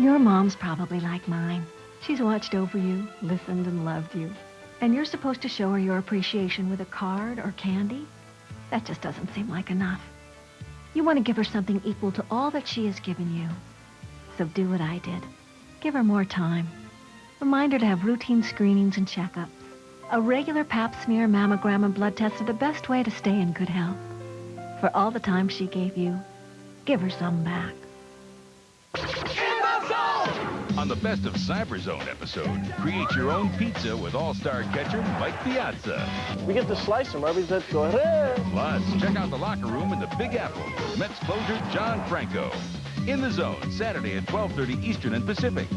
Your mom's probably like mine. She's watched over you, listened and loved you. And you're supposed to show her your appreciation with a card or candy? That just doesn't seem like enough. You want to give her something equal to all that she has given you. So do what I did. Give her more time. Remind her to have routine screenings and checkups. A regular pap smear, mammogram, and blood test are the best way to stay in good health. For all the time she gave you, give her some back. On the Best of Cyberzone episode, create your own pizza with all-star catcher Mike Piazza. We get to slice them, go ahead. Plus, check out the locker room in the Big Apple with Mets closer John Franco. In the Zone, Saturday at 12.30 Eastern and Pacific.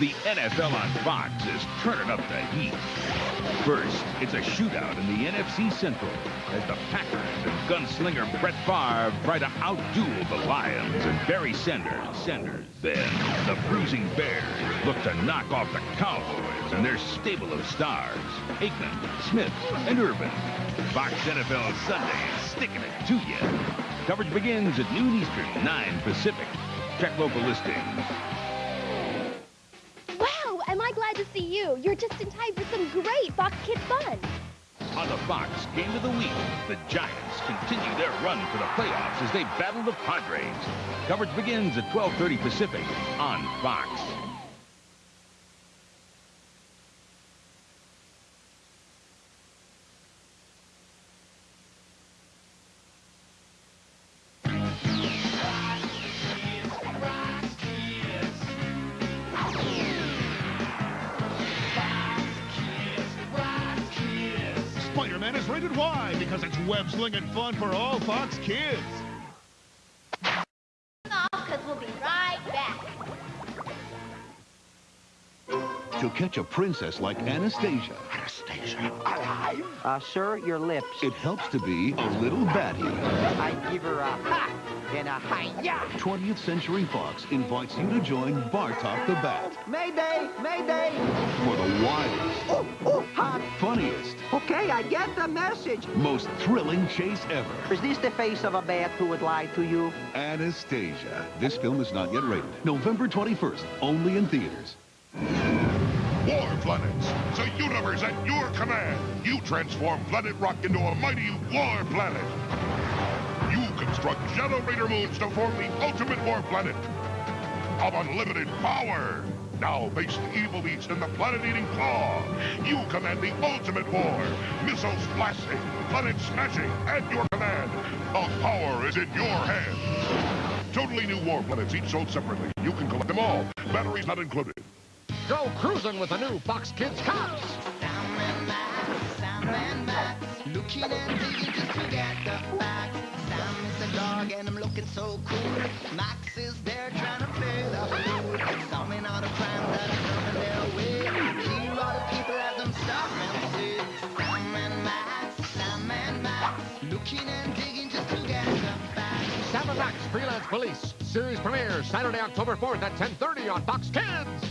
The NFL on Fox is turning up the heat. First, it's a shootout in the NFC Central as the Packers and gunslinger Brett Favre try to outduel the Lions and Barry Sanders. Sanders. Then, the bruising Bears look to knock off the Cowboys and their stable of stars, Aikman, Smith, and Irvin. Fox NFL Sunday is sticking it to you. Coverage begins at noon Eastern, 9 Pacific. Check local listings. You. You're just in time for some great Fox Kids fun. On the Fox Game of the Week, the Giants continue their run for the playoffs as they battle the Padres. Coverage begins at 12.30 Pacific on Fox. Rated Y because it's web-slinging fun for all Fox kids. To catch a princess like Anastasia, Anastasia, alive? Uh, sir, your lips. it helps to be a little batty. I give her a ha and a hi-ya. 20th Century Fox invites you to join Bartok the Bat Mayday, mayday. for the wildest, Oh, oh, hot. funniest, Okay, I get the message. most thrilling chase ever. Is this the face of a bat who would lie to you? Anastasia. This film is not yet rated. November 21st, only in theaters. War planets, the universe at your command. You transform Planet Rock into a mighty war planet. You construct generator moons to form the ultimate war planet of unlimited power. Now face the evil beast and the planet-eating claw. You command the ultimate war. Missiles blasting, planet smashing, at your command. The power is in your hands. Totally new war planets, each sold separately. You can collect them all. Batteries not included. Go cruising with the new Fox Kids Cops. Looking and digging just to get the facts. Sam is a dog and I'm looking so cool. Max is there trying to play the fool. Solving all the crimes that are coming their way. Here are the people as and say, Sam and Max, and Max. Looking and digging just to get the facts. Sam Max Freelance Police. Series premiere Saturday, October 4th at 10.30 on to Fox Kids.